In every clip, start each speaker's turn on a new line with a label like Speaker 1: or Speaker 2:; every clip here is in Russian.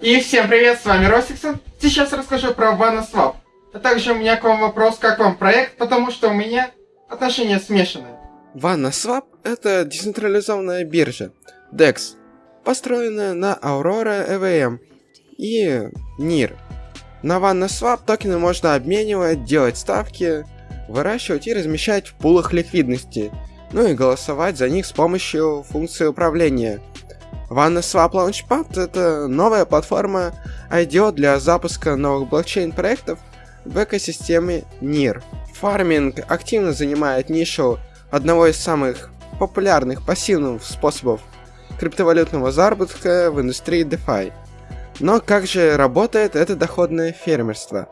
Speaker 1: И всем привет, с вами Росиксон. Сейчас расскажу про VannaSwap. А также у меня к вам вопрос, как вам проект, потому что у меня отношения смешанные.
Speaker 2: VannaSwap — это децентрализованная биржа, DEX, построенная на Aurora EVM и NIR. На VannaSwap токены можно обменивать, делать ставки, выращивать и размещать в пулах ликвидности, ну и голосовать за них с помощью функции управления — OneSwap Launchpad — это новая платформа IDO для запуска новых блокчейн-проектов в экосистеме NIR. Фарминг активно занимает нишу одного из самых популярных пассивных способов криптовалютного заработка в индустрии DeFi. Но как же работает это доходное фермерство?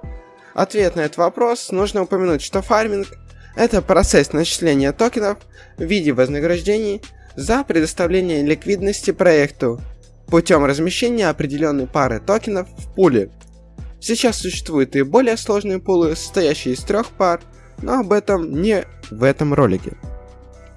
Speaker 2: Ответ на этот вопрос нужно упомянуть, что фарминг – это процесс начисления токенов в виде вознаграждений за предоставление ликвидности проекту путем размещения определенной пары токенов в пуле. Сейчас существуют и более сложные пулы, состоящие из трех пар, но об этом не в этом ролике.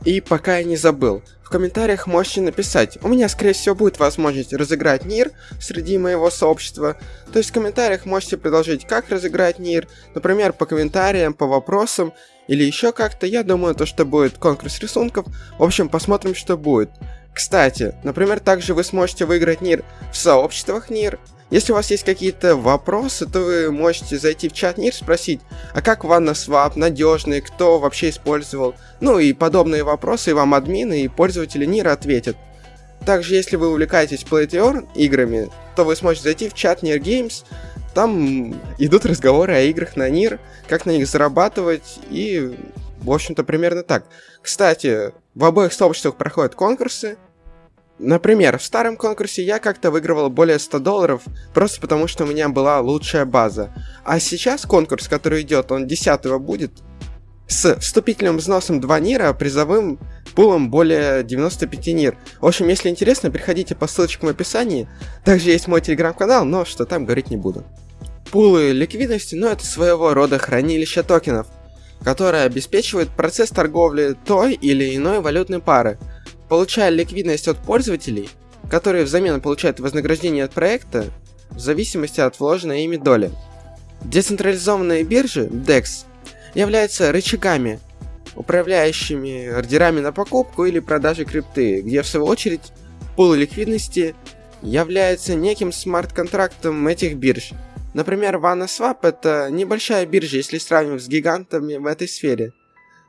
Speaker 2: И пока я не забыл, в комментариях можете написать, у меня скорее всего будет возможность разыграть НИР среди моего сообщества, то есть в комментариях можете предложить, как разыграть НИР, например, по комментариям, по вопросам, или еще как-то, я думаю, то, что будет конкурс рисунков, в общем, посмотрим, что будет. Кстати, например, также вы сможете выиграть НИР в сообществах НИР, если у вас есть какие-то вопросы, то вы можете зайти в чат НИР, спросить, а как ванна свап, надежный, кто вообще использовал, ну и подобные вопросы, и вам админы и пользователи НИР ответят. Также, если вы увлекаетесь Play to Earn играми, то вы сможете зайти в чат NIR Games, там идут разговоры о играх на НИР, как на них зарабатывать и, в общем-то, примерно так. Кстати, в обоих сообществах проходят конкурсы, Например, в старом конкурсе я как-то выигрывал более 100 долларов, просто потому что у меня была лучшая база. А сейчас конкурс, который идет, он 10 будет, с вступительным взносом 2 нира, призовым пулом более 95 нир. В общем, если интересно, переходите по ссылочкам в описании. Также есть мой телеграм-канал, но что там говорить не буду. Пулы ликвидности, ну это своего рода хранилище токенов, которое обеспечивает процесс торговли той или иной валютной пары, получая ликвидность от пользователей, которые взамен получают вознаграждение от проекта в зависимости от вложенной ими доли. Децентрализованные биржи, DEX, являются рычагами, управляющими ордерами на покупку или продажу крипты, где в свою очередь пул ликвидности является неким смарт-контрактом этих бирж. Например, VannaSwap это небольшая биржа, если сравнивать с гигантами в этой сфере,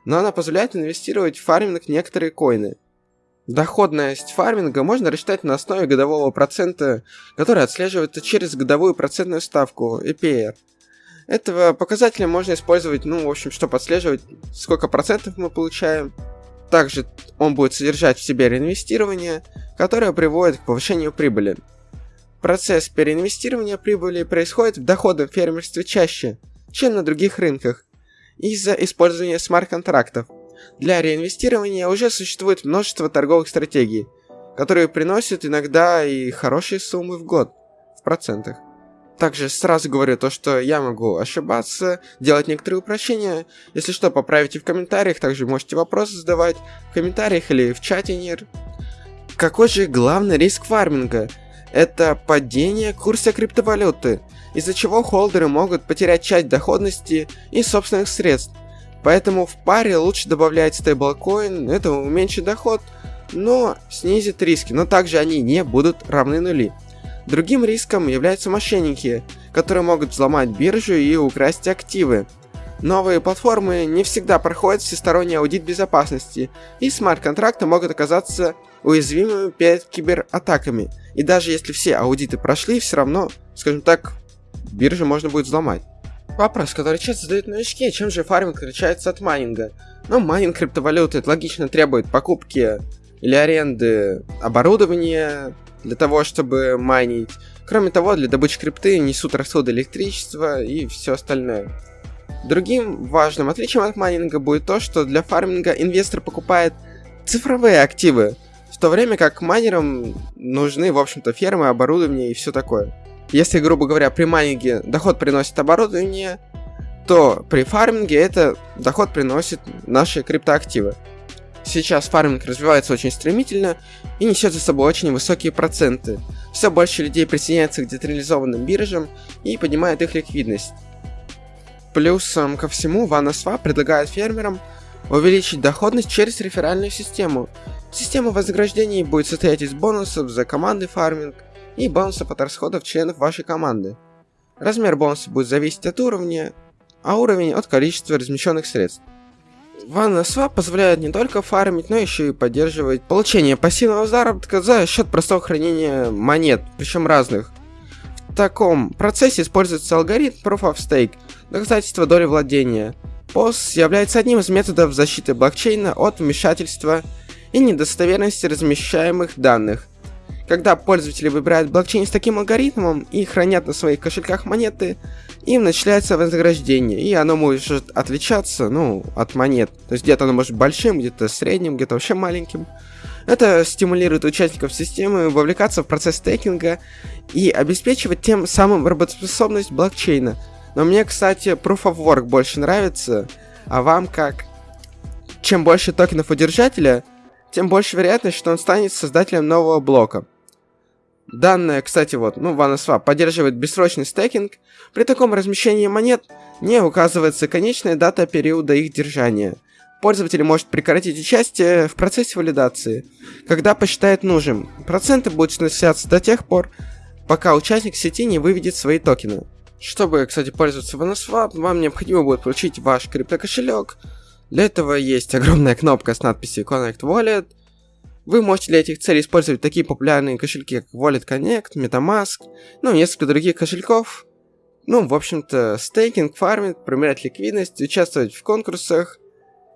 Speaker 2: но она позволяет инвестировать в фарминг некоторые коины – Доходность фарминга можно рассчитать на основе годового процента, который отслеживается через годовую процентную ставку EPR. Этого показателя можно использовать, ну, в общем, чтобы отслеживать, сколько процентов мы получаем. Также он будет содержать в себе реинвестирование, которое приводит к повышению прибыли. Процесс переинвестирования прибыли происходит в доходном фермерстве чаще, чем на других рынках, из-за использования смарт-контрактов – для реинвестирования уже существует множество торговых стратегий, которые приносят иногда и хорошие суммы в год, в процентах. Также сразу говорю то, что я могу ошибаться, делать некоторые упрощения. Если что, поправите в комментариях, также можете вопросы задавать в комментариях или в чате НИР. Какой же главный риск фарминга? Это падение курса криптовалюты, из-за чего холдеры могут потерять часть доходности и собственных средств, Поэтому в паре лучше добавлять стейблкоин, это уменьшит доход, но снизит риски, но также они не будут равны нули. Другим риском являются мошенники, которые могут взломать биржу и украсть активы. Новые платформы не всегда проходят всесторонний аудит безопасности, и смарт-контракты могут оказаться уязвимыми перед кибератаками. И даже если все аудиты прошли, все равно, скажем так, биржу можно будет взломать. Вопрос, который часто задают новички, чем же фарминг отличается от майнинга? Ну, майнинг криптовалюты это логично требует покупки или аренды оборудования для того, чтобы майнить. Кроме того, для добычи крипты несут расходы электричества и все остальное. Другим важным отличием от майнинга будет то, что для фарминга инвестор покупает цифровые активы, в то время как майнерам нужны, в общем-то, фермы, оборудование и все такое. Если, грубо говоря, при майнинге доход приносит оборудование, то при фарминге это доход приносит наши криптоактивы. Сейчас фарминг развивается очень стремительно и несет за собой очень высокие проценты. Все больше людей присоединяются к децентрализованным биржам и поднимает их ликвидность. Плюсом ко всему, VannaSwap предлагает фермерам увеличить доходность через реферальную систему. Система вознаграждений будет состоять из бонусов за командный фарминг и бонусов от расходов членов вашей команды. Размер бонуса будет зависеть от уровня, а уровень от количества размещенных средств. OneSwap позволяет не только фармить, но еще и поддерживать получение пассивного заработка за счет простого хранения монет, причем разных. В таком процессе используется алгоритм Proof of Stake, доказательство доли владения. POS является одним из методов защиты блокчейна от вмешательства и недостоверности размещаемых данных. Когда пользователи выбирают блокчейн с таким алгоритмом и хранят на своих кошельках монеты, им начисляется вознаграждение, и оно может отличаться, ну, от монет. То есть где-то оно может большим, где-то средним, где-то вообще маленьким. Это стимулирует участников системы вовлекаться в процесс стейкинга и обеспечивать тем самым работоспособность блокчейна. Но мне, кстати, Proof of Work больше нравится, а вам как? Чем больше токенов у держателя, тем больше вероятность, что он станет создателем нового блока. Данная, кстати, вот, ну, OneSwap поддерживает бессрочный стейкинг. При таком размещении монет не указывается конечная дата периода их держания. Пользователь может прекратить участие в процессе валидации, когда посчитает нужным. Проценты будут начисляться до тех пор, пока участник сети не выведет свои токены. Чтобы, кстати, пользоваться OneSwap, вам необходимо будет получить ваш криптокошелек. Для этого есть огромная кнопка с надписью Connect Wallet – вы можете для этих целей использовать такие популярные кошельки, как Wallet Connect, MetaMask, ну несколько других кошельков. Ну, в общем-то, стейкинг, фарминг, проверять ликвидность, участвовать в конкурсах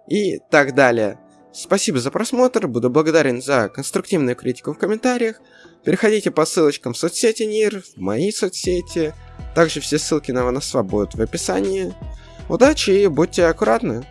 Speaker 2: и так далее. Спасибо за просмотр, буду благодарен за конструктивную критику в комментариях. Переходите по ссылочкам в соцсети НИР, в мои соцсети. Также все ссылки на Ваносва будут в описании. Удачи и будьте аккуратны.